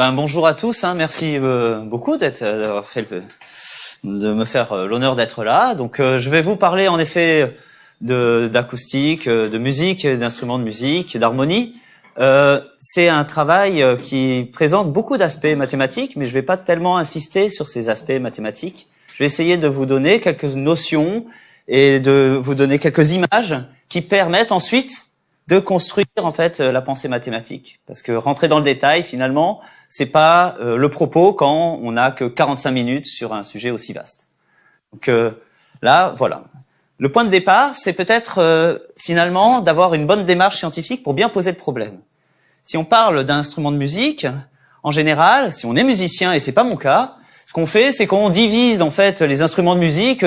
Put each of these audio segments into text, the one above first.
Euh, ben bonjour à tous, hein, merci euh, beaucoup d'être euh, d'avoir fait le, de me faire euh, l'honneur d'être là. Donc je vais vous parler en effet de d'acoustique, de musique, d'instruments de musique, d'harmonie. c'est un travail qui présente beaucoup d'aspects mathématiques, mais je vais pas tellement insister sur ces aspects mathématiques. Je vais essayer de vous donner quelques notions et de vous donner quelques images qui permettent ensuite de construire en fait euh, la pensée mathématique. Parce que rentrer dans le détail, finalement, c'est pas euh, le propos quand on n'a que 45 minutes sur un sujet aussi vaste. Donc euh, là, voilà. Le point de départ, c'est peut-être finalement d'avoir une bonne démarche scientifique pour bien poser le problème. Si on parle d'instruments de musique, en général, si on est musicien et c'est pas mon cas, ce qu'on fait, c'est qu'on divise en fait les instruments de musique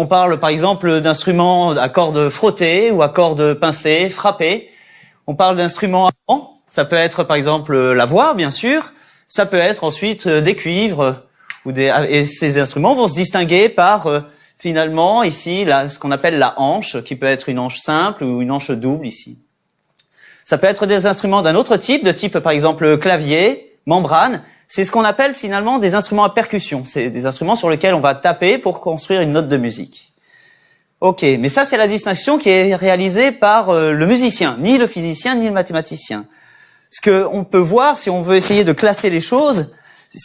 on parle par exemple d'instruments à cordes frottées ou à cordes pincées, frappées. On parle d'instruments ça peut être par exemple la voix bien sûr, ça peut être ensuite euh, des cuivres ou des et ces instruments vont se distinguer par euh, finalement ici là, ce qu'on appelle la hanche qui peut être une hanche simple ou une hanche double ici. Ça peut être des instruments d'un autre type, de type par exemple clavier, membrane, c'est ce qu'on appelle finalement des instruments à percussion. C'est des instruments sur lesquels on va taper pour construire une note de musique. Ok, mais ça c'est la distinction qui est réalisée par euh, le musicien, ni le physicien, ni le mathématicien. Ce que on peut voir, si on veut essayer de classer les choses,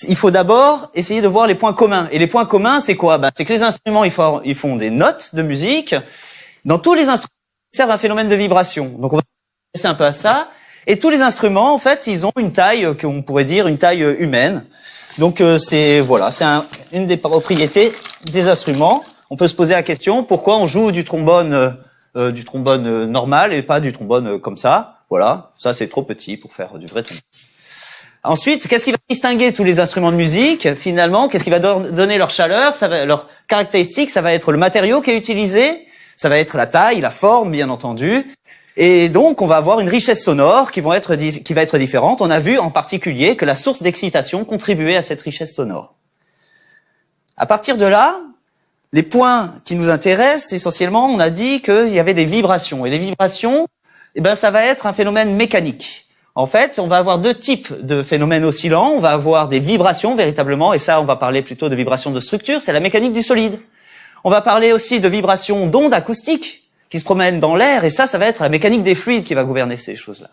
il faut d'abord essayer de voir les points communs. Et les points communs, c'est quoi? Bah, C'est que les instruments, ils font, ils font des notes de musique. Dans tous les instruments, servent un phénomène de vibration. Donc on va s'intéresser un peu à ça. Et tous les instruments, en fait, ils ont une taille euh, qu'on pourrait dire une taille euh, humaine. Donc euh, c'est voilà, c'est une des propriétés des instruments. On peut se poser la question pourquoi on joue du trombone du trombone normal et pas du trombone comme ça? Voilà, ça c'est trop petit pour faire du vrai trombone. Ensuite, qu'est-ce qui va distinguer tous les instruments de musique Finalement, qu'est-ce qui va donner leur chaleur, ça va, leur caractéristique Ça va être le matériau qui est utilisé, ça va être la taille, la forme, bien entendu, et donc, on va avoir une richesse sonore qui, vont être, qui va être différente. On a vu en particulier que la source d'excitation contribuait à cette richesse sonore. À partir de là, les points qui nous intéressent, essentiellement, on a dit qu'il y avait des vibrations. Et les vibrations, eh ben, ça va être un phénomène mécanique. En fait, on va avoir deux types de phénomènes oscillants. On va avoir des vibrations, véritablement, et ça, on va parler plutôt de vibrations de structure, c'est la mécanique du solide. On va parler aussi de vibrations d'ondes acoustiques, qui se promènent dans l'air, et ça, ça va être la mécanique des fluides qui va gouverner ces choses-là.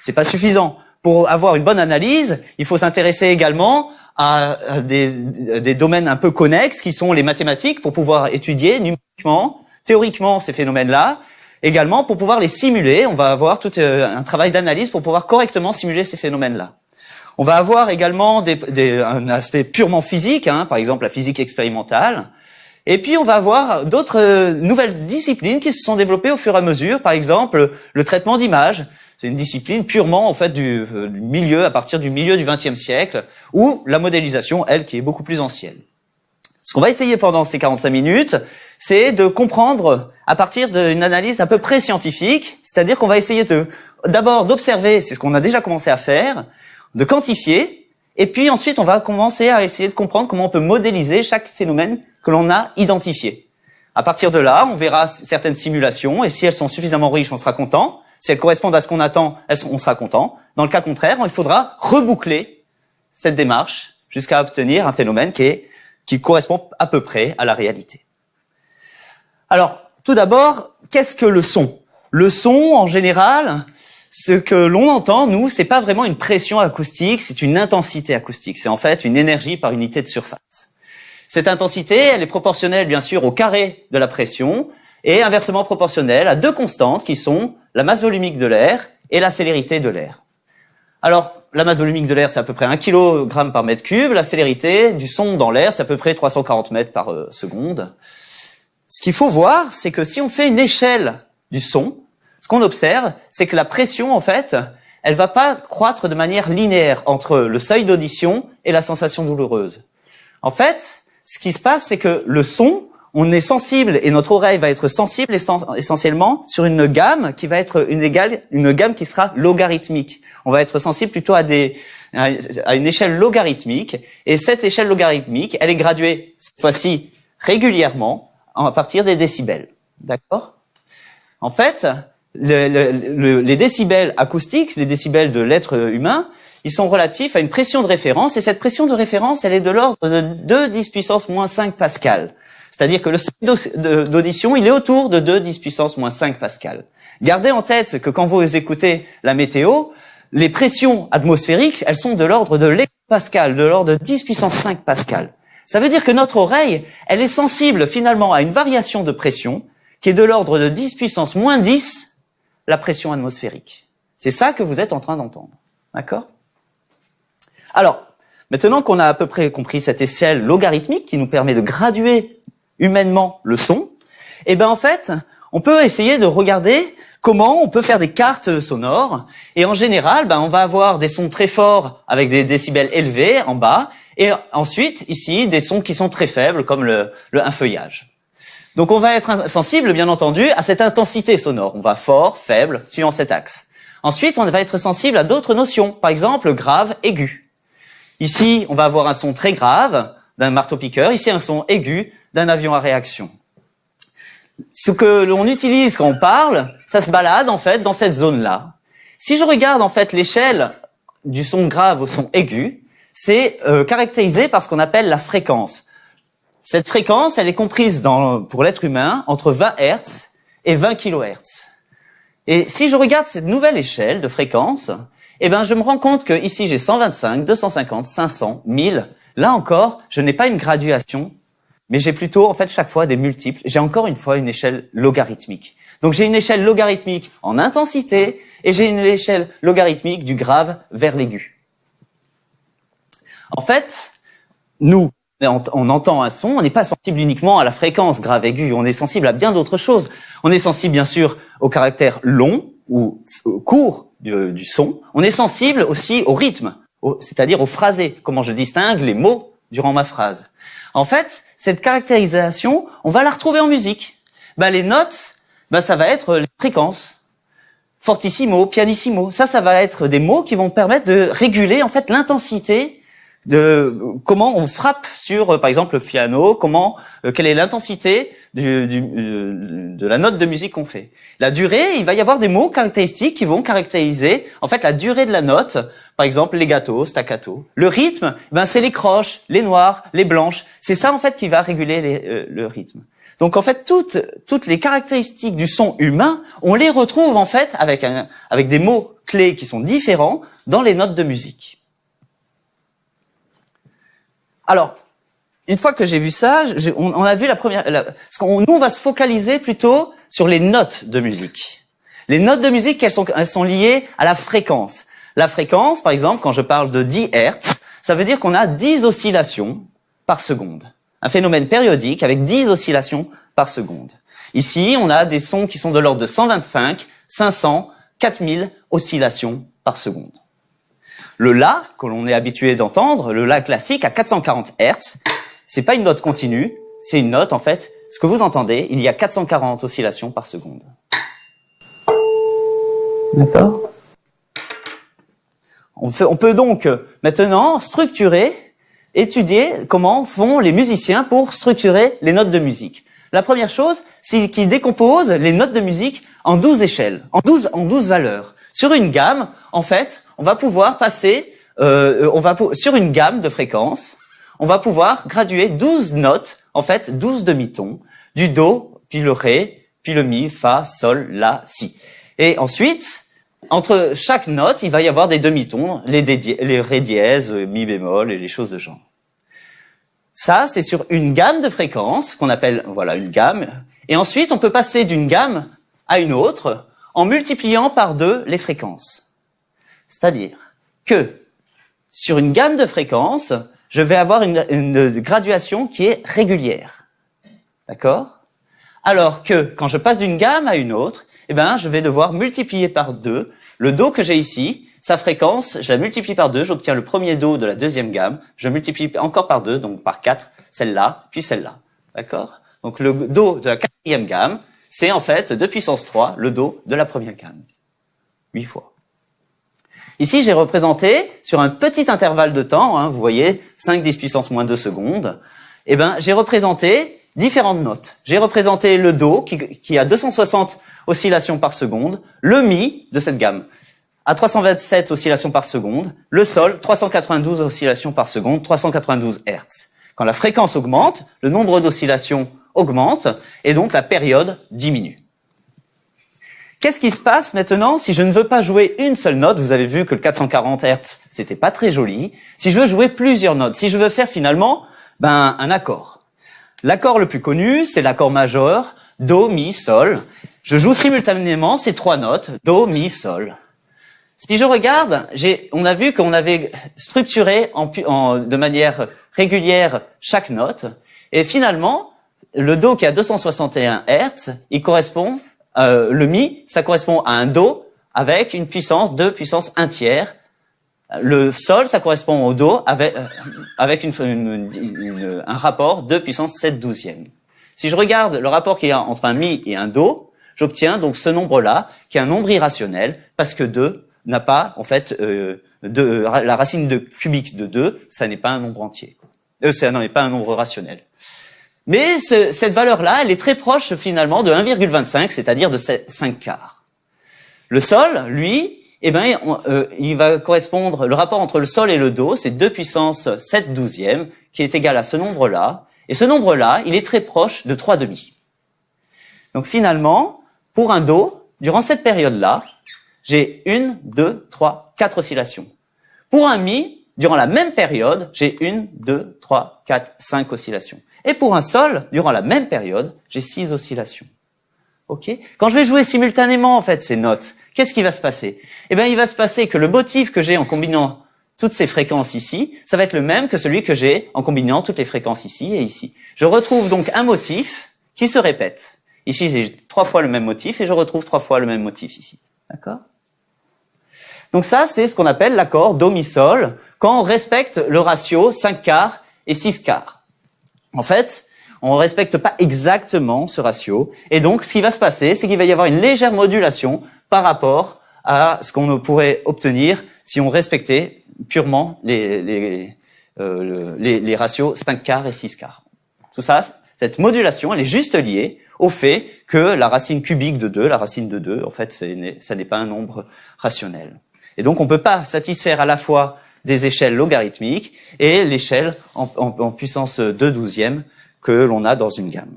C'est pas suffisant. Pour avoir une bonne analyse, il faut s'intéresser également à des, des, domaines un peu connexes qui sont les mathématiques pour pouvoir étudier numériquement, théoriquement ces phénomènes-là. Également, pour pouvoir les simuler, on va avoir tout euh, un travail d'analyse pour pouvoir correctement simuler ces phénomènes-là. On va avoir également des, des, un aspect purement physique, hein, par exemple la physique expérimentale, et puis on va avoir d'autres euh, nouvelles disciplines qui se sont développées au fur et à mesure. Par exemple, le traitement d'images. C'est une discipline purement en fait du, euh, du, milieu, à partir du milieu du XXe siècle, ou la modélisation, elle, qui est beaucoup plus ancienne. Ce qu'on va essayer pendant ces 45 minutes, c'est de comprendre à partir d'une analyse à peu près scientifique, c'est-à-dire qu'on va essayer de d'abord d'observer, c'est ce qu'on a déjà commencé à faire, de quantifier, et puis ensuite on va commencer à essayer de comprendre comment on peut modéliser chaque phénomène que l'on a identifié. À partir de là, on verra certaines simulations et si elles sont suffisamment riches, on sera content. Si elles correspondent à ce qu'on attend, on sera content. Dans le cas contraire, il faudra reboucler cette démarche jusqu'à obtenir un phénomène qui, est, qui correspond à peu près à la réalité. Alors, tout d'abord, qu'est-ce que le son? Le son, en général, ce que l'on entend, nous, c'est pas vraiment une pression acoustique, c'est une intensité acoustique. C'est en fait une énergie par unité de surface. Cette intensité, elle est proportionnelle bien sûr au carré de la pression et inversement proportionnelle à deux constantes qui sont la masse volumique de l'air et la célérité de l'air. Alors, la masse volumique de l'air, c'est à peu près 1 kg par mètre cube. La célérité du son dans l'air, c'est à peu près 340 mètres par euh, seconde. Ce qu'il faut voir, c'est que si on fait une échelle du son, ce qu'on observe, c'est que la pression, en fait, elle va pas croître de manière linéaire entre le seuil d'audition et la sensation douloureuse. En fait, ce qui se passe, c'est que le son, on est sensible et notre oreille va être sensible essentiellement sur une gamme qui va être une égale, une gamme qui sera logarithmique. On va être sensible plutôt à des, à une échelle logarithmique et cette échelle logarithmique, elle est graduée cette fois-ci régulièrement à partir des décibels. D'accord? En fait, les décibels acoustiques, les décibels de l'être humain, ils sont relatifs à une pression de référence, et cette pression de référence, elle est de l'ordre de 2 10 puissance moins 5 pascal. C'est-à-dire que le seuil d'audition, il est autour de 2 10 puissance moins 5 pascal. Gardez en tête que quand vous écoutez la météo, les pressions atmosphériques, elles sont de l'ordre de l'hectopascal, de l'ordre de 10 puissance 5 pascal. Ça veut dire que notre oreille, elle est sensible finalement à une variation de pression qui est de l'ordre de 10 puissance moins 10 la pression atmosphérique. C'est ça que vous êtes en train d'entendre. D'accord? Alors, maintenant qu'on a à peu près compris cette échelle logarithmique qui nous permet de graduer humainement le son, eh ben en fait, on peut essayer de regarder comment on peut faire des cartes sonores. Et en général, ben, on va avoir des sons très forts avec des décibels élevés en bas, et ensuite, ici, des sons qui sont très faibles, comme le, le un feuillage. Donc on va être sensible, bien entendu, à cette intensité sonore. On va fort, faible, suivant cet axe. Ensuite, on va être sensible à d'autres notions, par exemple grave, aigu. Ici, on va avoir un son très grave d'un marteau-piqueur, ici un son aigu d'un avion à réaction. Ce que l'on utilise quand on parle, ça se balade en fait dans cette zone-là. Si je regarde en fait l'échelle du son grave au son aigu, c'est euh, caractérisé par ce qu'on appelle la fréquence. Cette fréquence, elle est comprise dans, pour l'être humain entre 20 Hz et 20 kHz. Et si je regarde cette nouvelle échelle de fréquence, eh ben, je me rends compte que ici j'ai 125, 250, 500, 1000. Là encore, je n'ai pas une graduation, mais j'ai plutôt, en fait, chaque fois des multiples. J'ai encore une fois une échelle logarithmique. Donc j'ai une échelle logarithmique en intensité et j'ai une échelle logarithmique du grave vers l'aigu. En fait, nous, on, entend un son, on n'est pas sensible uniquement à la fréquence grave aiguë, on est sensible à bien d'autres choses. On est sensible bien sûr au caractère long ou court du, son. On est sensible aussi au rythme, c'est-à-dire au phrasé, comment je distingue les mots durant ma phrase. En fait, cette caractérisation, on va la retrouver en musique. Bah, les notes, bah, ça va être les fréquences. Fortissimo, pianissimo, ça, ça va être des mots qui vont permettre de réguler en fait l'intensité de comment on frappe sur, euh, par exemple, le piano, comment, euh, quelle est l'intensité euh, de la note de musique qu'on fait. La durée, il va y avoir des mots caractéristiques qui vont caractériser, en fait, la durée de la note. Par exemple, legato, staccato. Le rythme, ben c'est les croches, les noires, les blanches. C'est ça en fait qui va réguler les, le rythme. Donc en fait, toutes toutes les caractéristiques du son humain, on les retrouve en fait avec un, avec des mots clés qui sont différents dans les notes de musique. Alors, une fois que j'ai vu ça, on, a vu la première. parce qu'on, nous, on va se focaliser plutôt sur les notes de musique. Les notes de musique, elles sont, elles sont liées à la fréquence. La fréquence, par exemple, quand je parle de 10 Hertz, ça veut dire qu'on a 10 oscillations par seconde. Un phénomène périodique avec 10 oscillations par seconde. Ici, on a des sons qui sont de l'ordre de 125, 500, 4000 oscillations par seconde. Le La, que l'on est habitué d'entendre, le La classique à 440 Hz, c'est pas une note continue, c'est une note en fait, ce que vous entendez, il y a 440 oscillations par seconde. D'accord? On, peut donc maintenant structurer, étudier comment font les musiciens pour structurer les notes de musique. La première chose, c'est qu'ils décomposent les notes de musique en 12 échelles, en 12, en 12 valeurs. Sur une gamme, en fait, on va pouvoir passer, euh, on va sur une gamme de fréquences, on va pouvoir graduer 12 notes, en fait 12 demi-tons, du Do, puis le Ré, puis le Mi, Fa, Sol, La, Si. Et ensuite, entre chaque note, il va y avoir des demi-tons, les, les Ré dièse, Mi bémol et les choses de genre. Ça, c'est sur une gamme de fréquences qu'on appelle voilà une gamme. Et ensuite, on peut passer d'une gamme à une autre en multipliant par deux les fréquences. C'est-à-dire que sur une gamme de fréquences, je vais avoir une, graduation qui est régulière. D'accord? Alors que quand je passe d'une gamme à une autre, eh ben, je vais devoir multiplier par deux le Do que j'ai ici, sa fréquence, je la multiplie par deux, j'obtiens le premier Do de la deuxième gamme, je multiplie encore par deux, donc par quatre, celle-là, puis celle-là. D'accord? Donc le Do de la quatrième gamme, c'est en fait, de puissance 3, le Do de la première gamme. Huit fois. Ici, j'ai représenté sur un petit intervalle de temps, hein, vous voyez, 5 10 puissance moins 2 secondes, eh ben, j'ai représenté différentes notes. J'ai représenté le Do qui, qui a 260 oscillations par seconde, le Mi de cette gamme à 327 oscillations par seconde, le Sol 392 oscillations par seconde, 392 Hertz. Quand la fréquence augmente, le nombre d'oscillations augmente et donc la période diminue. Qu'est-ce qui se passe maintenant si je ne veux pas jouer une seule note? Vous avez vu que le 440 Hz, c'était pas très joli. Si je veux jouer plusieurs notes, si je veux faire finalement ben, un accord. L'accord le plus connu, c'est l'accord majeur, Do, Mi, Sol. Je joue simultanément ces trois notes, Do, Mi, Sol. Si je regarde, on a vu qu'on avait structuré en, de manière régulière chaque note, et finalement, le Do qui a 261 Hz, il correspond euh, le mi, ça correspond à un do avec une puissance de puissance 1 tiers. Le sol, ça correspond au do avec, euh, un rapport de puissance 7 douzième. Si je regarde le rapport qu'il y a entre un mi et un do, j'obtiens donc ce nombre-là, qui est un nombre irrationnel, parce que 2 n'a pas, en fait, euh, la racine de cubique de 2, ça n'est pas un nombre entier. Euh, ça n'est pas un nombre rationnel. Mais cette valeur-là, elle est très proche finalement de 1,25, c'est-à-dire de 5 quarts. Le sol, lui, eh ben, euh, il va correspondre, le rapport entre le sol et le do, c'est 2 puissance 7 douzième, qui est égal à ce nombre-là. Et ce nombre-là, il est très proche de 3 demi. Donc finalement, pour un do, durant cette période-là, j'ai une, deux, trois, quatre oscillations. Pour un mi, durant la même période, j'ai une, deux, trois, quatre, cinq oscillations. Et pour un sol, durant la même période, j'ai six oscillations. Quand je vais jouer simultanément en fait ces notes, qu'est-ce qui va se passer? Eh bien, il va se passer que le motif que j'ai en combinant toutes ces fréquences ici, ça va être le même que celui que j'ai en combinant toutes les fréquences ici et ici. Je retrouve donc un motif qui se répète. Ici, j'ai trois fois le même motif et je retrouve trois fois le même motif ici. D'accord? Donc ça, c'est ce qu'on appelle l'accord do-mi-sol quand on respecte le ratio 5 quarts et 6 quarts. En fait, on respecte pas exactement ce ratio. Et donc, ce qui va se passer, c'est qu'il va y avoir une légère modulation par rapport à ce qu'on pourrait obtenir si on respectait purement les, les, euh, les, les, ratios 5 quarts et 6 quarts. Tout ça, cette modulation, elle est juste liée au fait que la racine cubique de 2, la racine de 2, en fait, ça n'est pas un nombre rationnel. Et donc, on ne peut pas satisfaire à la fois des échelles logarithmiques et l'échelle en, puissance 2 douzième que l'on a dans une gamme.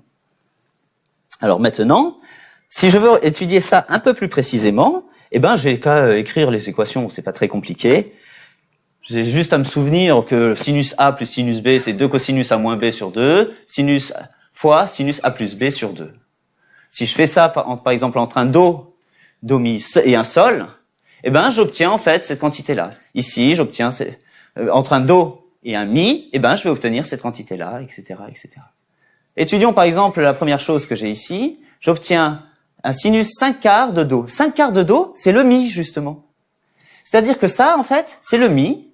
Alors maintenant, si je veux étudier ça un peu plus précisément, eh ben j'ai qu'à écrire les équations, c'est pas très compliqué. J'ai juste à me souvenir que sinus A plus sinus B, c'est 2 cosinus A moins B sur 2, sinus fois sinus A plus B sur 2. Si je fais ça, par, par exemple, entre un Do, Do mi et un Sol, eh ben, j'obtiens en fait cette quantité-là. Ici, j'obtiens euh, entre un do et un mi, eh ben, je vais obtenir cette quantité-là, etc., etc. Étudions par exemple la première chose que j'ai ici. J'obtiens un sinus 5 quarts de do. 5 quarts de do, c'est le mi justement. C'est-à-dire que ça, en fait, c'est le mi,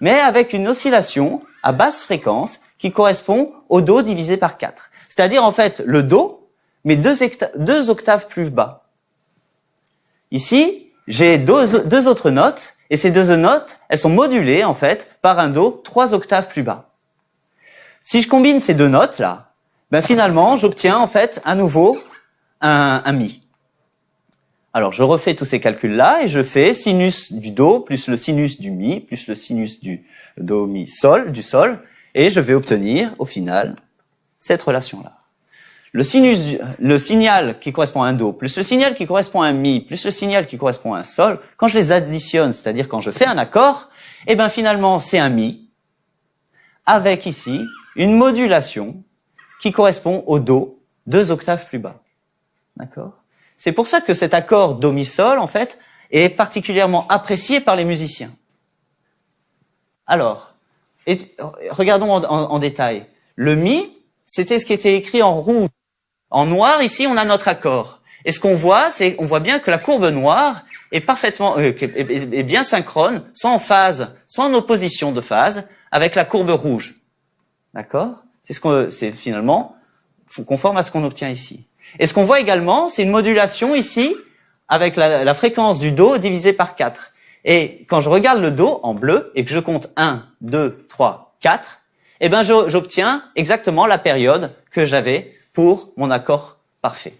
mais avec une oscillation à basse fréquence qui correspond au do divisé par 4. C'est-à-dire en fait le do, mais deux, deux octaves plus bas. Ici, j'ai deux, autres notes, et ces deux notes, elles sont modulées, en fait, par un Do trois octaves plus bas. Si je combine ces deux notes-là, ben finalement, j'obtiens, en fait, à nouveau, un, un Mi. Alors, je refais tous ces calculs-là, et je fais sinus du Do, plus le sinus du Mi, plus le sinus du Do, Mi, Sol, du Sol, et je vais obtenir, au final, cette relation-là le sinus, le signal qui correspond à un do, plus le signal qui correspond à un mi, plus le signal qui correspond à un sol, quand je les additionne, c'est-à-dire quand je fais un accord, eh ben finalement c'est un mi, avec ici une modulation qui correspond au do deux octaves plus bas. D'accord? C'est pour ça que cet accord do mi sol en fait est particulièrement apprécié par les musiciens. Alors, regardons en détail. Le mi, c'était ce qui était écrit en rouge en noir, ici, on a notre accord. Et ce qu'on voit, c'est on voit bien que la courbe noire est parfaitement, euh, est bien synchrone, soit en phase, soit en opposition de phase avec la courbe rouge. D'accord? C'est ce qu'on, c'est finalement conforme à ce qu'on obtient ici. Et ce qu'on voit également, c'est une modulation ici avec la, fréquence du Do divisée par 4. Et quand je regarde le Do en bleu et que je compte 1, 2, 3, 4, eh ben j'obtiens exactement la période que j'avais pour mon accord parfait.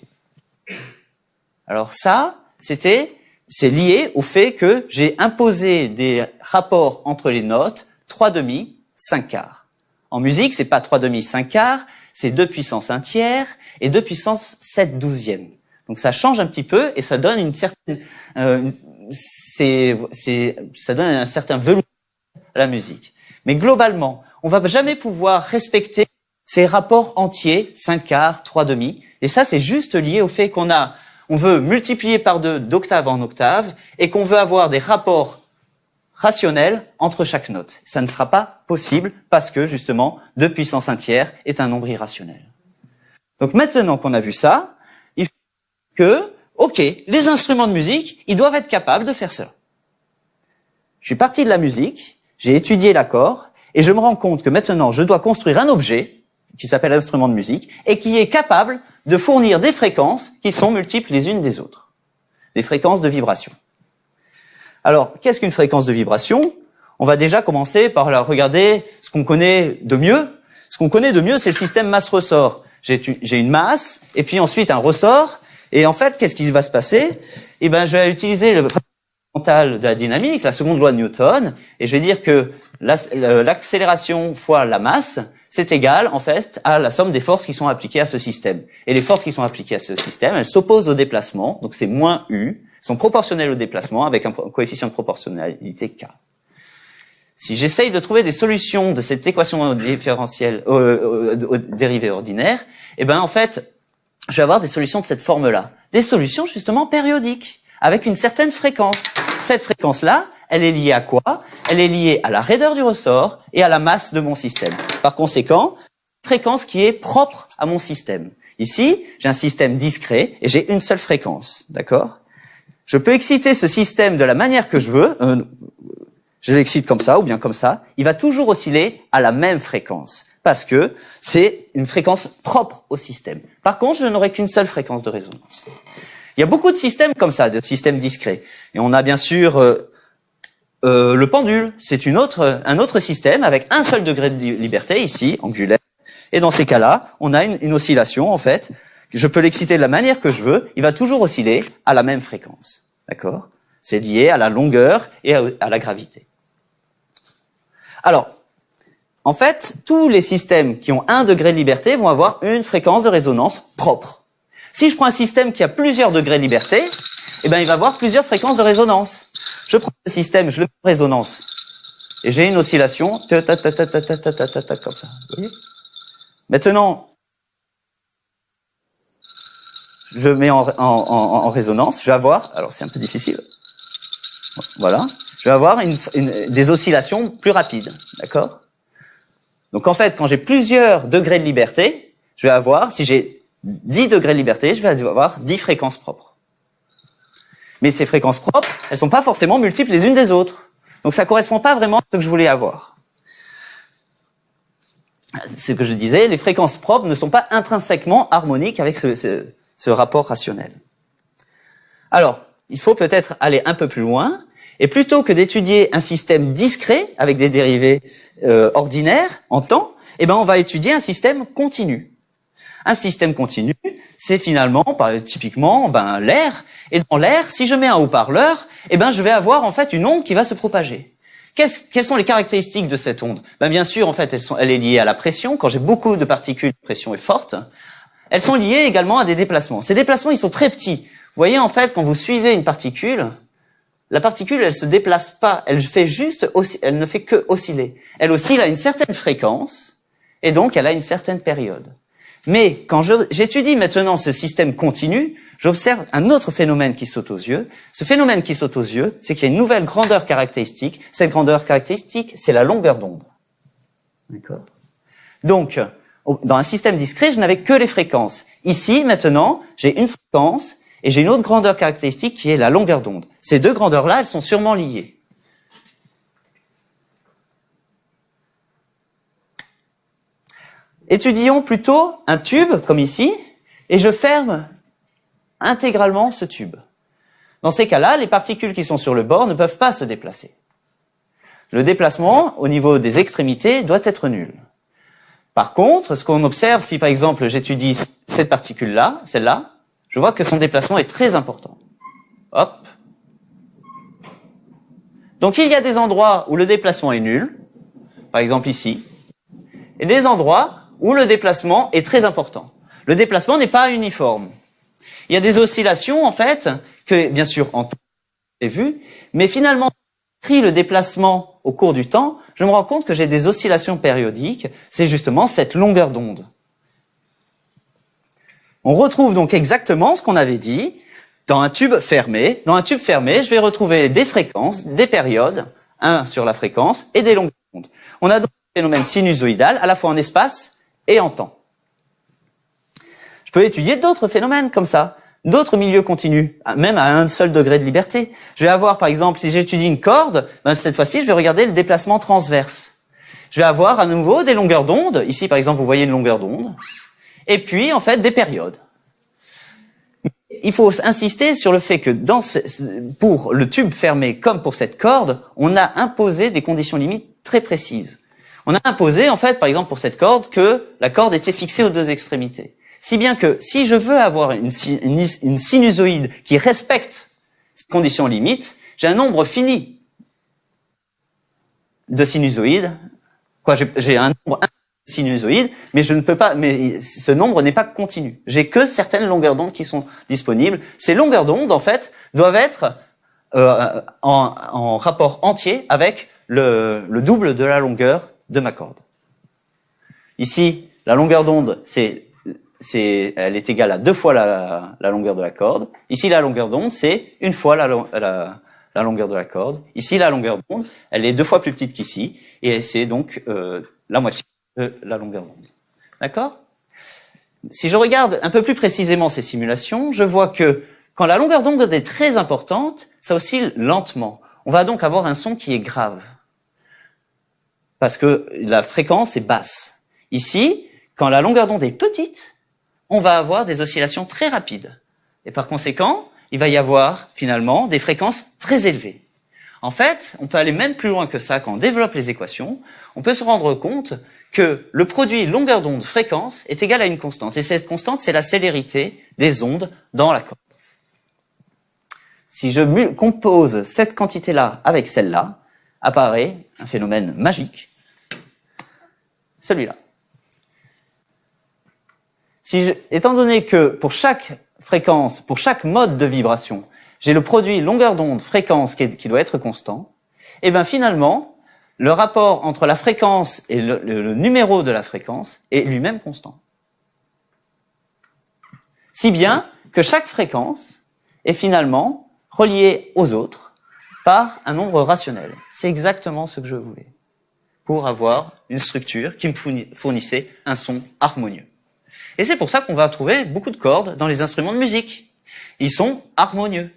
Alors ça, c'était, c'est lié au fait que j'ai imposé des rapports entre les notes 3 demi, 5 quarts. En musique, c'est pas 3 demi, 5 quarts, c'est 2 puissance 1 tiers et 2 puissance 7 douzièmes. Donc ça change un petit peu et ça donne une certaine, euh, c'est, ça donne un certain velours à la musique. Mais globalement, on va jamais pouvoir respecter ces rapports entiers, 5 quarts, 3 demi. Et ça, c'est juste lié au fait qu'on a, on veut multiplier par deux d'octave en octave et qu'on veut avoir des rapports rationnels entre chaque note. Ça ne sera pas possible parce que, justement, 2 puissance 1 tiers est un nombre irrationnel. Donc maintenant qu'on a vu ça, il faut que, ok, les instruments de musique, ils doivent être capables de faire ça. Je suis parti de la musique, j'ai étudié l'accord, et je me rends compte que maintenant, je dois construire un objet qui s'appelle instrument de musique et qui est capable de fournir des fréquences qui sont multiples les unes des autres. Des fréquences de vibration. Alors, qu'est-ce qu'une fréquence de vibration? On va déjà commencer par regarder ce qu'on connaît de mieux. Ce qu'on connaît de mieux, c'est le système masse-ressort. J'ai une masse et puis ensuite un ressort. Et en fait, qu'est-ce qui va se passer? Eh ben, je vais utiliser le de la dynamique, la seconde loi de Newton, et je vais dire que l'accélération fois la masse, c'est égal en fait à la somme des forces qui sont appliquées à ce système. Et les forces qui sont appliquées à ce système, elles s'opposent au déplacement, donc c'est moins U, sont proportionnelles au déplacement avec un coefficient de proportionnalité K. Si j'essaye de trouver des solutions de cette équation différentielle euh, euh, dérivée ordinaire, eh ben en fait, je vais avoir des solutions de cette forme-là, des solutions justement périodiques avec une certaine fréquence. Cette fréquence-là, elle est liée à quoi? Elle est liée à la raideur du ressort et à la masse de mon système. Par conséquent, fréquence qui est propre à mon système. Ici, j'ai un système discret et j'ai une seule fréquence, d'accord? Je peux exciter ce système de la manière que je veux, euh, je l'excite comme ça ou bien comme ça, il va toujours osciller à la même fréquence parce que c'est une fréquence propre au système. Par contre, je n'aurai qu'une seule fréquence de résonance. Il y a beaucoup de systèmes comme ça, de systèmes discrets. Et on a bien sûr euh, euh, le pendule. C'est un autre système avec un seul degré de liberté ici, angulaire. Et dans ces cas-là, on a une oscillation en fait. Je peux l'exciter de la manière que je veux. Il va toujours osciller à la même fréquence. D'accord C'est lié à la longueur et à, la gravité. Alors, en fait, tous les systèmes qui ont un degré de liberté vont avoir une fréquence de résonance propre. Si je prends un système qui a plusieurs degrés de liberté, eh ben, il va avoir plusieurs fréquences de résonance. Je prends ce système, je le mets en résonance. Et j'ai une oscillation, comme ça. Maintenant, je mets en, en, en, résonance, je vais avoir, alors c'est un peu difficile, voilà, je vais avoir une, des oscillations plus rapides, d'accord? Donc en fait, quand j'ai plusieurs degrés de liberté, je vais avoir, si j'ai 10 degrés de liberté, je vais avoir 10 fréquences propres. Mais ces fréquences propres, elles sont pas forcément multiples les unes des autres. Donc ça correspond pas vraiment à ce que je voulais avoir. Ce que je disais, les fréquences propres ne sont pas intrinsèquement harmoniques avec ce, ce, rapport rationnel. Alors, il faut peut-être aller un peu plus loin, et plutôt que d'étudier un système discret avec des dérivés euh, ordinaires en temps, eh ben on va étudier un système continu. Un système continu, c'est finalement, typiquement, ben, l'air. Et dans l'air, si je mets un haut-parleur, eh ben, je vais avoir en fait une onde qui va se propager. quelles sont les caractéristiques de cette onde? Ben, Bien sûr, en fait, elles sont, elle est liée à la pression. Quand j'ai beaucoup de particules, la pression est forte. Elles sont liées également à des déplacements. Ces déplacements, ils sont très petits. Vous voyez, en fait, quand vous suivez une particule, la particule, elle se déplace pas. Elle fait juste, elle ne fait que osciller. Elle oscille à une certaine fréquence, et donc elle a une certaine période. Mais quand j'étudie maintenant ce système continu, j'observe un autre phénomène qui saute aux yeux. Ce phénomène qui saute aux yeux, c'est qu'il y a une nouvelle grandeur caractéristique. Cette grandeur caractéristique, c'est la longueur d'onde. D'accord Donc, dans un système discret, je n'avais que les fréquences. Ici, maintenant, j'ai une fréquence et j'ai une autre grandeur caractéristique qui est la longueur d'onde. Ces deux grandeurs-là, elles sont sûrement liées. Étudions plutôt un tube, comme ici, et je ferme intégralement ce tube. Dans ces cas-là, les particules qui sont sur le bord ne peuvent pas se déplacer. Le déplacement au niveau des extrémités doit être nul. Par contre, ce qu'on observe, si par exemple j'étudie cette particule-là, celle-là, je vois que son déplacement est très important. Hop. Donc il y a des endroits où le déplacement est nul, par exemple ici, et des endroits où le déplacement est très important. Le déplacement n'est pas uniforme. Il y a des oscillations, en fait, que, bien sûr, en temps, vu, mais finalement, si le déplacement au cours du temps, je me rends compte que j'ai des oscillations périodiques. C'est justement cette longueur d'onde. On retrouve donc exactement ce qu'on avait dit dans un tube fermé. Dans un tube fermé, je vais retrouver des fréquences, des périodes, un sur la fréquence, et des longueurs d'onde. On a donc un phénomène sinusoïdal, à la fois en espace et en temps. Je peux étudier d'autres phénomènes comme ça, d'autres milieux continus, même à un seul degré de liberté. Je vais avoir, par exemple, si j'étudie une corde, ben, cette fois-ci, je vais regarder le déplacement transverse. Je vais avoir à nouveau des longueurs d'onde. Ici, par exemple, vous voyez une longueur d'onde. Et puis, en fait, des périodes. Il faut insister sur le fait que pour le tube fermé comme pour cette corde, on a imposé des conditions limites très précises. On a imposé, en fait, par exemple, pour cette corde, que la corde était fixée aux deux extrémités. Si bien que si je veux avoir une, sinusoïde qui respecte ces conditions limites, j'ai un nombre fini de sinusoïdes. Quoi, j'ai un nombre de sinusoïdes, mais je ne peux pas. Mais ce nombre n'est pas continu. J'ai que certaines longueurs d'onde qui sont disponibles. Ces longueurs d'onde, en fait, doivent être euh, en, rapport entier avec le double de la longueur de ma corde. Ici, la longueur d'onde, c'est c'est, elle est égale à deux fois la, la, longueur de la corde. Ici, la longueur d'onde, c'est une fois la, la, la, longueur de la corde. Ici, la longueur d'onde, elle est deux fois plus petite qu'ici, et c'est donc euh, la moitié de la longueur d'onde. D'accord? Si je regarde un peu plus précisément ces simulations, je vois que quand la longueur d'onde est très importante, ça oscille lentement. On va donc avoir un son qui est grave, parce que la fréquence est basse. Ici, quand la longueur d'onde est petite, on va avoir des oscillations très rapides. Et par conséquent, il va y avoir finalement des fréquences très élevées. En fait, on peut aller même plus loin que ça quand on développe les équations. On peut se rendre compte que le produit longueur d'onde fréquence est égal à une constante. Et cette constante, c'est la célérité des ondes dans la corde. Si je compose cette quantité-là avec celle-là, apparaît un phénomène magique, celui-là. Si étant donné que pour chaque fréquence, pour chaque mode de vibration, j'ai le produit longueur d'onde fréquence qui, doit être constant, et eh bien finalement, le rapport entre la fréquence et le numéro de la fréquence est lui-même constant. Si bien que chaque fréquence est finalement reliée aux autres par un nombre rationnel. C'est exactement ce que je voulais pour avoir une structure qui me fournissait un son harmonieux. Et c'est pour ça qu'on va trouver beaucoup de cordes dans les instruments de musique. Ils sont harmonieux.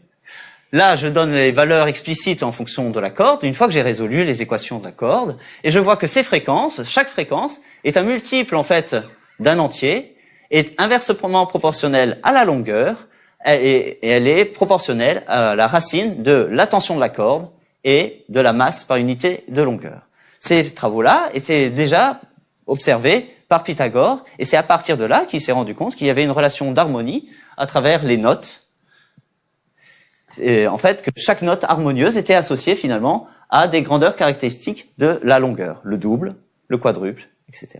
Là, je donne les valeurs explicites en fonction de la corde, une fois que j'ai résolu les équations de la corde, et je vois que ces fréquences, chaque fréquence, est un multiple, en fait, d'un entier, est inversement proportionnelle à la longueur, et elle est proportionnelle à la racine de la tension de la corde et de la masse par unité de longueur. Ces travaux-là étaient déjà observés par Pythagore, et c'est à partir de là qu'il s'est rendu compte qu'il y avait une relation d'harmonie à travers les notes. Et en fait, que chaque note harmonieuse était associée finalement à des grandeurs caractéristiques de la longueur, le double, le quadruple, etc.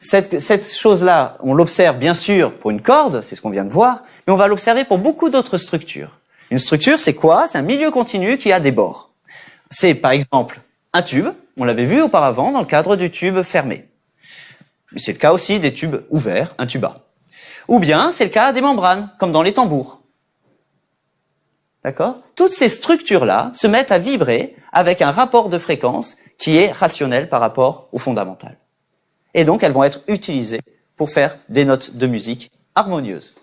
Cette, cette chose-là, on l'observe bien sûr pour une corde, c'est ce qu'on vient de voir, mais on va l'observer pour beaucoup d'autres structures. Une structure, c'est quoi? C'est un milieu continu qui a des bords. C'est par exemple un tube, on l'avait vu auparavant dans le cadre du tube fermé. C'est le cas aussi des tubes ouverts, un tuba. Ou bien c'est le cas des membranes, comme dans les tambours. D'accord? Toutes ces structures-là se mettent à vibrer avec un rapport de fréquence qui est rationnel par rapport au fondamental. Et donc elles vont être utilisées pour faire des notes de musique harmonieuses.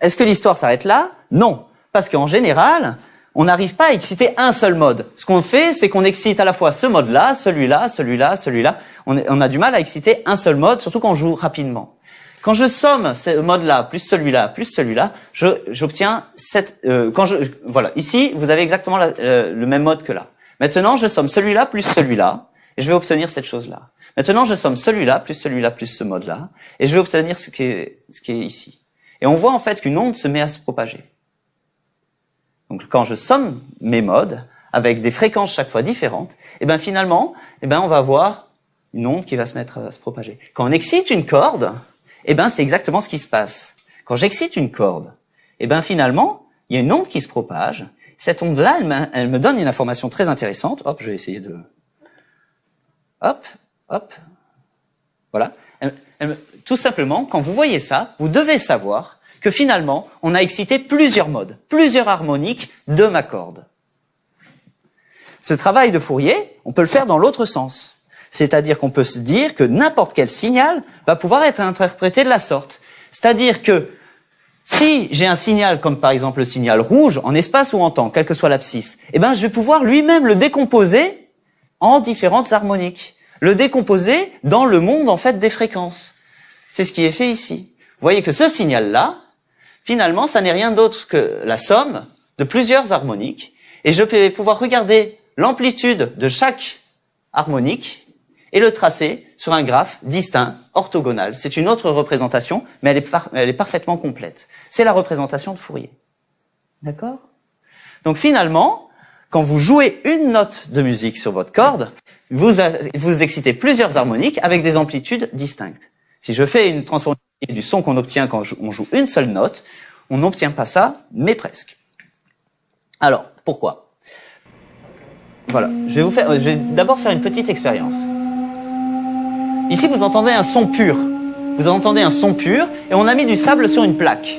Est-ce que l'histoire s'arrête là? Non, parce qu'en général, on n'arrive pas à exciter un seul mode. Ce qu'on fait, c'est qu'on excite à la fois ce mode-là, celui-là, celui-là, celui-là. On, a du mal à exciter un seul mode, surtout quand on joue rapidement. Quand je somme ce mode-là plus celui-là plus celui-là, j'obtiens cette. Euh, quand je voilà, ici vous avez exactement euh, le même mode que là. Maintenant, je somme celui-là plus celui-là, et je vais obtenir cette chose-là. Maintenant, je somme celui-là, plus celui-là, plus ce mode-là, et je vais obtenir ce qui est, ce qui est ici. Et on voit en fait qu'une onde se met à se propager. Donc quand je somme mes modes, avec des fréquences chaque fois différentes, et eh ben finalement, et eh ben on va avoir une onde qui va se mettre à se propager. Quand on excite une corde, et eh ben c'est exactement ce qui se passe. Quand j'excite une corde, et ben finalement, il y a une onde qui se propage. Cette onde-là, elle, elle, me donne une information très intéressante. Hop, je vais essayer de... Hop, hop. Voilà. tout simplement, quand vous voyez ça, vous devez savoir que finalement, on a excité plusieurs modes, plusieurs harmoniques de ma corde. Ce travail de Fourier, on peut le faire dans l'autre sens. C'est-à-dire qu'on peut se dire que n'importe quel signal va pouvoir être interprété de la sorte. C'est-à-dire que si j'ai un signal comme par exemple le signal rouge en espace ou en temps, quelle que soit l'abscisse, eh ben je vais pouvoir lui-même le décomposer en différentes harmoniques, le décomposer dans le monde en fait des fréquences. C'est ce qui est fait ici. Vous voyez que ce signal-là, finalement, ça n'est rien d'autre que la somme de plusieurs harmoniques, et je vais pouvoir regarder l'amplitude de chaque harmonique et le tracer sur un graphe distinct, orthogonal. C'est une autre représentation, mais elle est, parfaitement complète. C'est la représentation de Fourier. D'accord? Donc finalement, quand vous jouez une note de musique sur votre corde, vous excitez plusieurs harmoniques avec des amplitudes distinctes. Si je fais une transformation du son qu'on obtient quand on joue une seule note, on n'obtient pas ça, mais presque. Alors, pourquoi? Voilà, je vais je vais d'abord faire une petite expérience. Ici, vous entendez un son pur. Vous entendez un son pur, et on a mis du sable sur une plaque.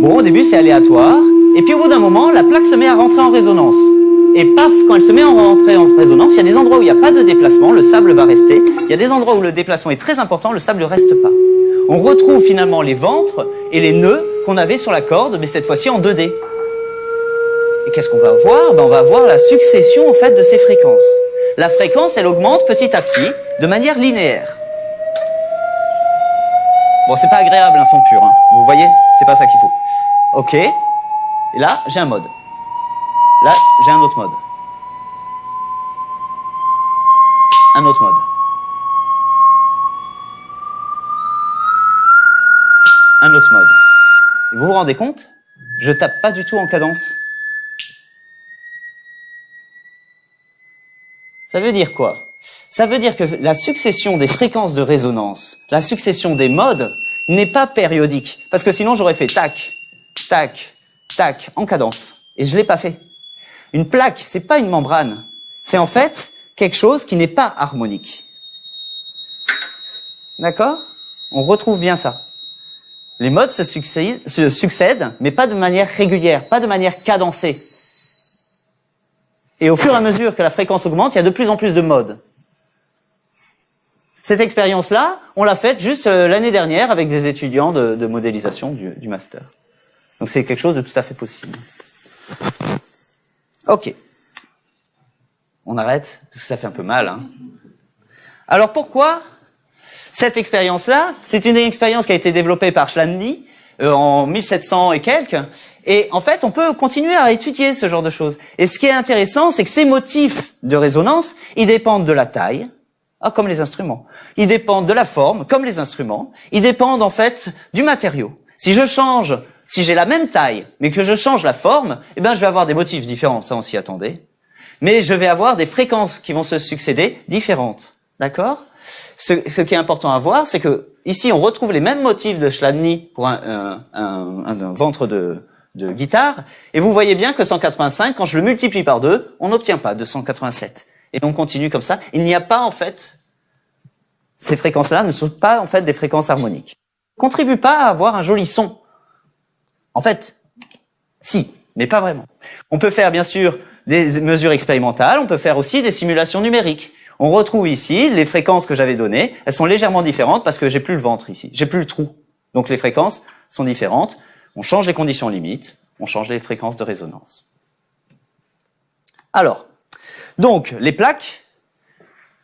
Bon, au début, c'est aléatoire, et puis au bout d'un moment, la plaque se met à rentrer en résonance. Et paf, quand elle se met à rentrer en résonance, il y a des endroits où il n'y a pas de déplacement, le sable va rester. Il y a des endroits où le déplacement est très important, le sable ne reste pas. On retrouve finalement les ventres et les nœuds qu'on avait sur la corde, mais cette fois-ci en 2D. Et qu'est-ce qu'on va voir? Ben, On va voir la succession en fait de ces fréquences. La fréquence, elle augmente petit à petit, de manière linéaire. Bon, c'est pas agréable un son pur, hein. vous voyez? C'est pas ça qu'il faut. Ok, et là, j'ai un mode. Là, j'ai un autre mode. Un autre mode. Un autre mode. vous vous rendez compte? Je tape pas du tout en cadence. Ça veut dire quoi? Ça veut dire que la succession des fréquences de résonance, la succession des modes, n'est pas périodique. Parce que sinon, j'aurais fait tac, tac, tac, en cadence. Et je l'ai pas fait. Une plaque, c'est pas une membrane. C'est en fait quelque chose qui n'est pas harmonique. D'accord? On retrouve bien ça. Les modes se succèdent, mais pas de manière régulière, pas de manière cadencée. Et au fur et à mesure que la fréquence augmente, il y a de plus en plus de modes. Cette expérience-là, on l'a faite juste euh, l'année dernière avec des étudiants de, modélisation du master. Donc c'est quelque chose de tout à fait possible. Ok. On arrête, parce que ça fait un peu mal. Hein. Alors pourquoi cette expérience-là? C'est une expérience qui a été développée par Schlandy euh, en 1700 et quelques. Et en fait, on peut continuer à étudier ce genre de choses. Et ce qui est intéressant, c'est que ces motifs de résonance, ils dépendent de la taille, ah, comme les instruments. Ils dépendent de la forme, comme les instruments. Ils dépendent en fait du matériau. Si je change si j'ai la même taille, mais que je change la forme, eh ben, je vais avoir des motifs différents, ça on s'y attendait. Mais je vais avoir des fréquences qui vont se succéder différentes. D'accord? Ce, qui est important à voir, c'est que ici on retrouve les mêmes motifs de Chladni pour un, ventre de, de, guitare, et vous voyez bien que 185, quand je le multiplie par 2, on n'obtient pas 287. Et on continue comme ça. Il n'y a pas en fait, ces fréquences-là ne sont pas en fait des fréquences harmoniques. Contribue pas à avoir un joli son. En fait, si, mais pas vraiment. On peut faire bien sûr des mesures expérimentales, on peut faire aussi des simulations numériques. On retrouve ici les fréquences que j'avais données, elles sont légèrement différentes parce que j'ai plus le ventre ici, j'ai plus le trou. Donc les fréquences sont différentes, on change les conditions limites, on change les fréquences de résonance. Alors, donc les plaques,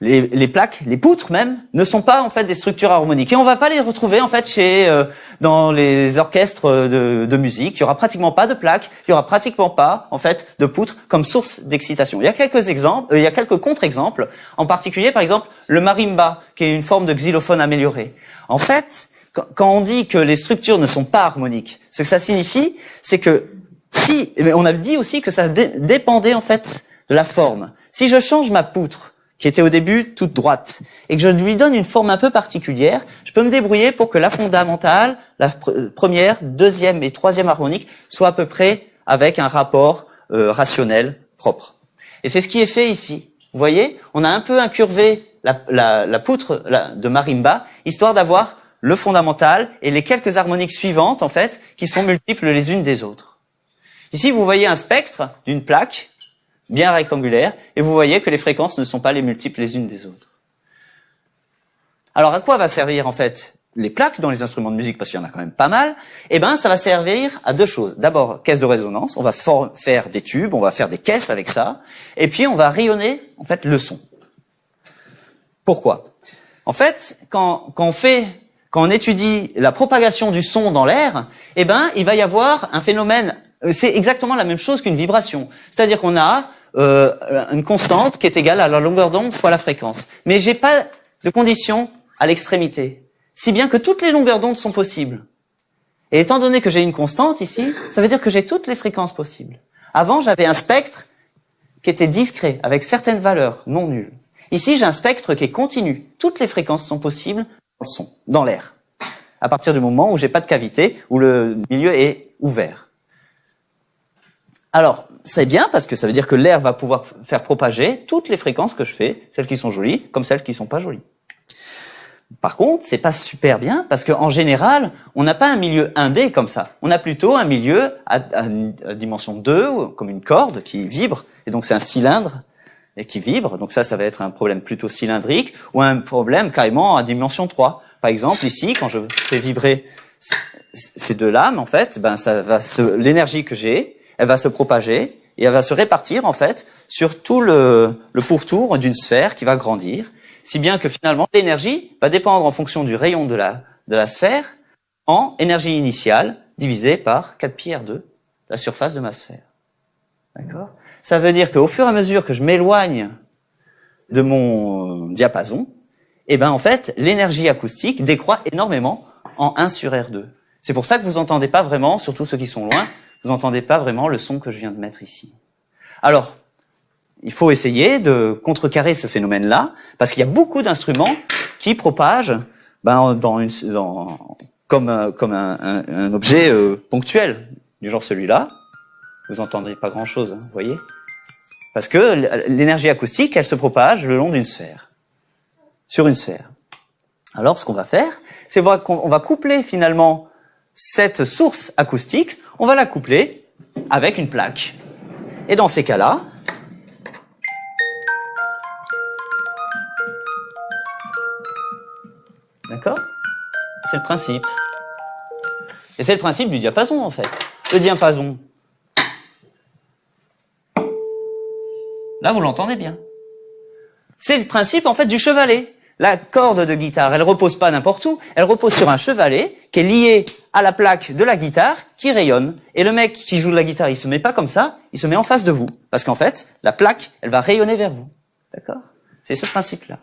les, les, plaques, les poutres même, ne sont pas en fait des structures harmoniques et on va pas les retrouver en fait chez euh, dans les orchestres de, de, musique. Il y aura pratiquement pas de plaques, il y aura pratiquement pas en fait de poutres comme source d'excitation. Il y a quelques exemples, euh, il y a quelques contre-exemples. En particulier, par exemple, le marimba, qui est une forme de xylophone amélioré. En fait, quand, quand on dit que les structures ne sont pas harmoniques, ce que ça signifie, c'est que si, mais on a dit aussi que ça dépendait en fait de la forme. Si je change ma poutre qui était au début toute droite, et que je lui donne une forme un peu particulière, je peux me débrouiller pour que la fondamentale, la première, deuxième et troisième harmonique soient à peu près avec un rapport euh, rationnel propre. Et c'est ce qui est fait ici. Vous voyez, on a un peu incurvé la, la, la poutre de marimba, histoire d'avoir le fondamental et les quelques harmoniques suivantes, en fait, qui sont multiples les unes des autres. Ici, vous voyez un spectre d'une plaque bien rectangulaire, et vous voyez que les fréquences ne sont pas les multiples les unes des autres. Alors à quoi va servir en fait les plaques dans les instruments de musique, parce qu'il y en a quand même pas mal, eh ben ça va servir à deux choses. D'abord, caisse de résonance, on va faire des tubes, on va faire des caisses avec ça, et puis on va rayonner en fait le son. Pourquoi? En fait, quand, on fait, quand on étudie la propagation du son dans l'air, eh ben il va y avoir un phénomène. C'est exactement la même chose qu'une vibration. C'est-à-dire qu'on a euh, une constante qui est égale à la longueur d'onde fois la fréquence. Mais j'ai pas de condition à l'extrémité, si bien que toutes les longueurs d'onde sont possibles. Et étant donné que j'ai une constante ici, ça veut dire que j'ai toutes les fréquences possibles. Avant, j'avais un spectre qui était discret, avec certaines valeurs non nulles. Ici, j'ai un spectre qui est continu. Toutes les fréquences sont possibles dans l'air. À partir du moment où j'ai pas de cavité, où le milieu est ouvert. Alors, c'est bien parce que ça veut dire que l'air va pouvoir faire propager toutes les fréquences que je fais, celles qui sont jolies comme celles qui sont pas jolies. Par contre, c'est pas super bien parce qu'en général, on n'a pas un milieu 1D comme ça. On a plutôt un milieu à, dimension 2, comme une corde qui vibre, et donc c'est un cylindre qui vibre. Donc ça, ça va être un problème plutôt cylindrique ou un problème carrément à dimension 3. Par exemple, ici, quand je fais vibrer ces deux lames, en fait, ben ça va l'énergie que j'ai, elle va se propager et elle va se répartir en fait sur tout le, pourtour d'une sphère qui va grandir, si bien que finalement l'énergie va dépendre en fonction du rayon de la, de la sphère en énergie initiale divisée par 4 pi R2, la surface de ma sphère. D'accord? Ça veut dire qu'au fur et à mesure que je m'éloigne de mon diapason, eh ben en fait, l'énergie acoustique décroît énormément en 1 sur R2. C'est pour ça que vous entendez pas vraiment, surtout ceux qui sont loin, vous n'entendez pas vraiment le son que je viens de mettre ici. Alors, il faut essayer de contrecarrer ce phénomène-là, parce qu'il y a beaucoup d'instruments qui propagent ben, dans une, dans, comme, comme un, un, objet euh, ponctuel, du genre celui-là. Vous entendrez pas grand-chose, hein, vous voyez Parce que l'énergie acoustique, elle se propage le long d'une sphère, sur une sphère. Alors, ce qu'on va faire, c'est qu'on va coupler finalement cette source acoustique on va la coupler avec une plaque. Et dans ces cas-là, d'accord? C'est le principe. Et c'est le principe du diapason en fait. Le diapason. Là, vous l'entendez bien. C'est le principe en fait du chevalet. La corde de guitare, elle repose pas n'importe où, elle repose sur un chevalet qui est lié à la plaque de la guitare qui rayonne. Et le mec qui joue de la guitare, il se met pas comme ça, il se met en face de vous. Parce qu'en fait, la plaque, elle va rayonner vers vous. D'accord? C'est ce principe-là.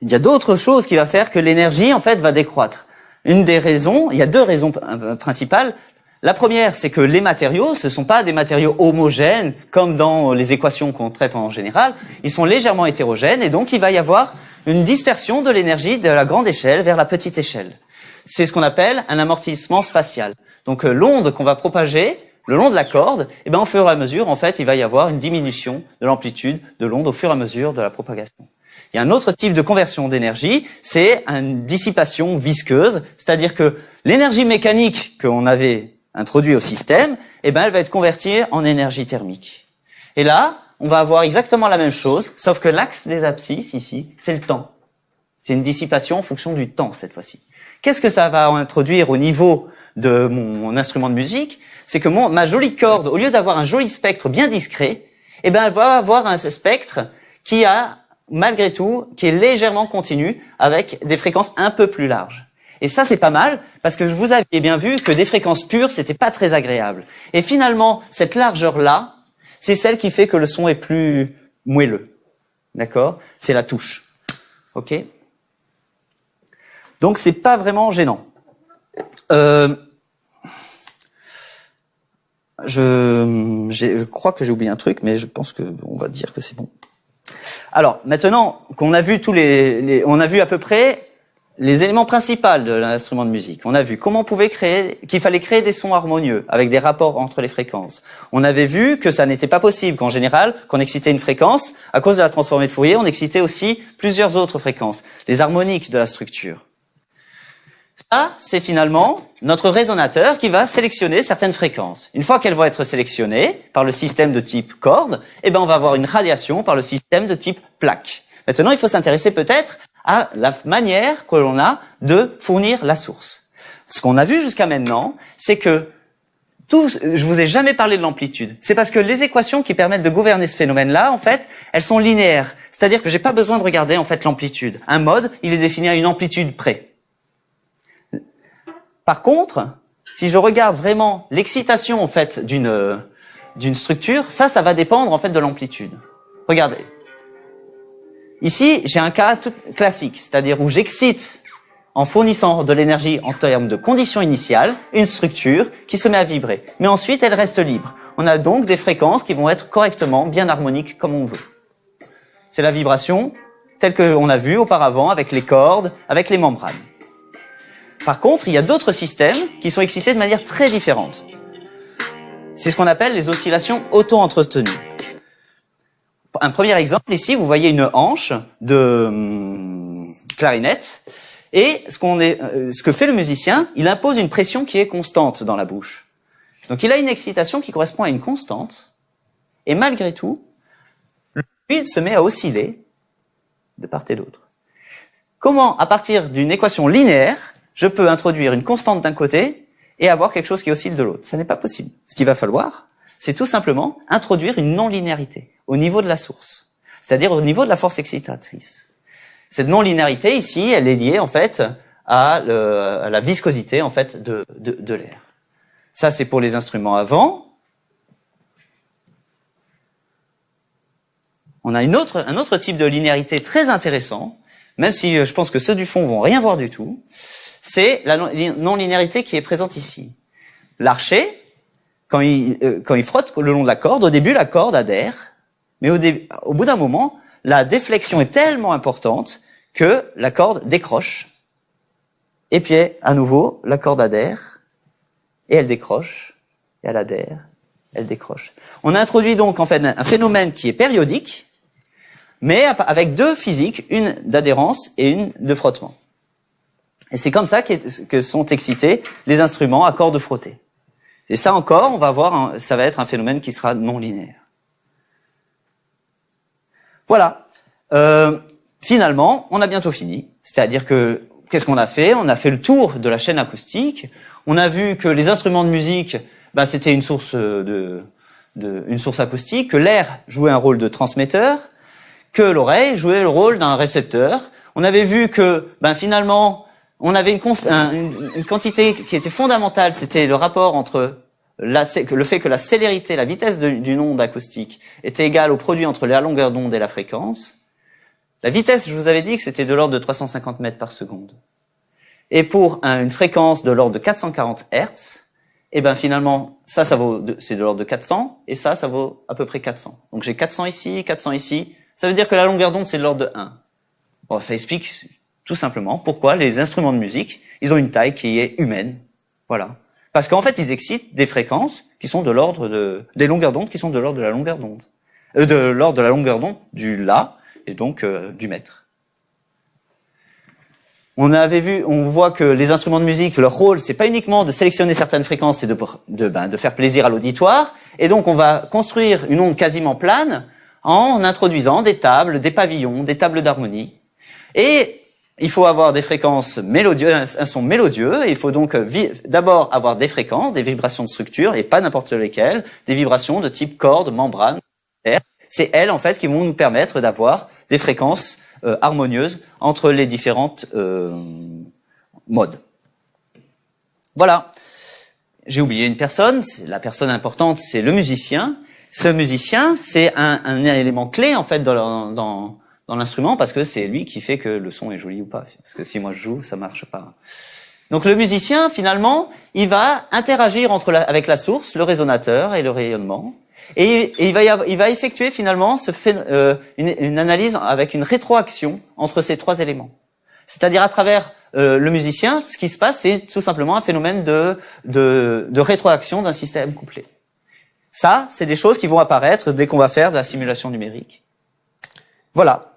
Il y a d'autres choses qui va faire que l'énergie, en fait, va décroître. Une des raisons, il y a deux raisons principales. La première, c'est que les matériaux, ce ne sont pas des matériaux homogènes comme dans les équations qu'on traite en général. Ils sont légèrement hétérogènes et donc il va y avoir une dispersion de l'énergie de la grande échelle vers la petite échelle. C'est ce qu'on appelle un amortissement spatial. Donc euh, l'onde qu'on va propager le long de la corde, eh ben, au fur et à mesure, en fait, il va y avoir une diminution de l'amplitude de l'onde au fur et à mesure de la propagation. Il y a un autre type de conversion d'énergie, c'est une dissipation visqueuse, c'est-à-dire que l'énergie mécanique qu'on avait introduit au système, eh ben, elle va être convertie en énergie thermique. Et là, on va avoir exactement la même chose, sauf que l'axe des abscisses, ici, c'est le temps. C'est une dissipation en fonction du temps, cette fois-ci. Qu'est-ce que ça va introduire au niveau de mon instrument de musique? C'est que ma jolie corde, au lieu d'avoir un joli spectre bien discret, eh ben, elle va avoir un spectre qui a, malgré tout, qui est légèrement continu avec des fréquences un peu plus larges. Et ça, c'est pas mal, parce que vous aviez bien vu que des fréquences pures, c'était pas très agréable. Et finalement, cette largeur-là, c'est celle qui fait que le son est plus moelleux. D'accord? C'est la touche. OK? Donc, c'est pas vraiment gênant. Euh, je, crois que j'ai oublié un truc, mais je pense que on va dire que c'est bon. Alors maintenant qu'on a vu tous les, on a vu à peu près les éléments principaux de l'instrument de musique. On a vu comment on pouvait créer, qu'il fallait créer des sons harmonieux avec des rapports entre les fréquences. On avait vu que ça n'était pas possible, qu'en général, qu'on excitait une fréquence, à cause de la transformée de Fourier, on excitait aussi plusieurs autres fréquences, les harmoniques de la structure. Ça, c'est finalement notre résonateur qui va sélectionner certaines fréquences. Une fois qu'elles vont être sélectionnées par le système de type corde, eh ben on va avoir une radiation par le système de type plaque. Maintenant, il faut s'intéresser peut-être à la manière que l'on a de fournir la source. Ce qu'on a vu jusqu'à maintenant, c'est que tout, je vous ai jamais parlé de l'amplitude. C'est parce que les équations qui permettent de gouverner ce phénomène-là, en fait, elles sont linéaires. C'est-à-dire que j'ai pas besoin de regarder en fait l'amplitude. Un mode, il est défini à une amplitude près. Par contre, si je regarde vraiment l'excitation en fait d'une d'une structure, ça, ça va dépendre en fait de l'amplitude. Regardez. Ici, j'ai un cas tout classique, c'est-à-dire où j'excite en fournissant de l'énergie en termes de conditions initiales, une structure qui se met à vibrer. Mais ensuite, elle reste libre. On a donc des fréquences qui vont être correctement bien harmoniques comme on veut. C'est la vibration telle qu'on a vu auparavant avec les cordes, avec les membranes. Par contre, il y a d'autres systèmes qui sont excités de manière très différente. C'est ce qu'on appelle les oscillations auto-entretenues. Un premier exemple, ici, vous voyez une hanche de hum, clarinette. Et ce, qu'on est, euh, ce que fait le musicien, il impose une pression qui est constante dans la bouche. Donc il a une excitation qui correspond à une constante. Et malgré tout, le fluide se met à osciller de part et d'autre. Comment, à partir d'une équation linéaire, je peux introduire une constante d'un côté et avoir quelque chose qui oscille de l'autre? Ça n'est pas possible. Ce qu'il va falloir, c'est tout simplement introduire une non-linéarité au niveau de la source, c'est-à-dire au niveau de la force excitatrice. Cette non-linéarité ici, elle est liée en fait à, la viscosité en fait de, l'air. Ça, c'est pour les instruments avant. On a une autre, un autre type de linéarité très intéressant, même si euh, je pense que ceux du fond vont rien voir du tout c'est la non-linéarité qui est présente ici. L'archer, euh, quand il frotte le long de la corde, au début la corde adhère, mais au, au bout d'un moment, la déflexion est tellement importante que la corde décroche. Et puis à nouveau, la corde adhère, et elle décroche, et elle adhère, elle décroche. On introduit donc en fait un phénomène qui est périodique, mais avec deux physiques, une d'adhérence et une de frottement. Et c'est comme ça que sont excités les instruments à cordes frottées. Et ça encore, on va voir, ça va être un phénomène qui sera non linéaire. Voilà. Euh, finalement, on a bientôt fini. C'est-à-dire que qu'est-ce qu'on a fait? On a fait le tour de la chaîne acoustique. On a vu que les instruments de musique, ben, c'était une source de, de, une source acoustique, que l'air jouait un rôle de transmetteur, que l'oreille jouait le rôle d'un récepteur. On avait vu que, ben, finalement, on avait une, quantité qui était fondamentale, c'était le rapport entre la, le fait que la célérité, la vitesse d'une onde acoustique était égale au produit entre la longueur d'onde et la fréquence. La vitesse, je vous avais dit que c'était de l'ordre de 350 mètres par seconde. Et pour une fréquence de l'ordre de 440 Hertz, et ben finalement, ça, ça vaut, c'est de l'ordre de 400, et ça, ça vaut à peu près 400. Donc j'ai 400 ici, 400 ici. Ça veut dire que la longueur d'onde, c'est de l'ordre de 1. Bon, ça explique tout simplement. Pourquoi Les instruments de musique, ils ont une taille qui est humaine. Voilà. Parce qu'en fait, ils excitent des fréquences qui sont de l'ordre de, des longueurs d'onde qui sont de l'ordre de la longueur d'onde. Euh, de l'ordre de la longueur d'onde du La et donc euh, du mètre. On avait vu, on voit que les instruments de musique, leur rôle, c'est pas uniquement de sélectionner certaines fréquences et de, de, ben, de faire plaisir à l'auditoire. Et donc, on va construire une onde quasiment plane en introduisant des tables, des pavillons, des tables d'harmonie. Et il faut avoir des fréquences mélodieuses, un son mélodieux, et il faut donc euh, d'abord avoir des fréquences, des vibrations de structure, et pas n'importe lesquelles, des vibrations de type corde, membrane, air, c'est elles en fait qui vont nous permettre d'avoir des fréquences euh, harmonieuses entre les différentes euh, modes. Voilà. J'ai oublié une personne. La personne importante, c'est le musicien. Ce musicien, c'est un, un, élément clé en fait dans, dans, dans l'instrument parce que c'est lui qui fait que le son est joli ou pas. Parce que si moi je joue, ça marche pas. Donc le musicien, finalement, il va interagir entre la, avec la source, le résonateur et le rayonnement. Et, il, va il, va effectuer finalement ce euh, une, une, analyse avec une rétroaction entre ces trois éléments. C'est-à-dire à travers euh, le musicien, ce qui se passe, c'est tout simplement un phénomène de, de, de rétroaction d'un système couplé. Ça, c'est des choses qui vont apparaître dès qu'on va faire de la simulation numérique. Voilà.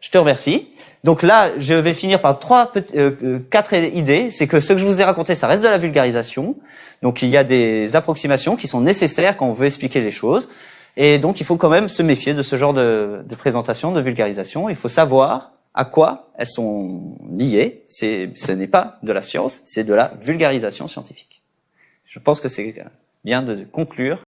Je te remercie. Donc là, je vais finir par trois, euh, euh, quatre idées. C'est que ce que je vous ai raconté, ça reste de la vulgarisation. Donc il y a des approximations qui sont nécessaires quand on veut expliquer les choses. Et donc il faut quand même se méfier de ce genre de, de présentation, de vulgarisation. Il faut savoir à quoi elles sont liées. Ce n'est pas de la science, c'est de la vulgarisation scientifique. Je pense que c'est bien de conclure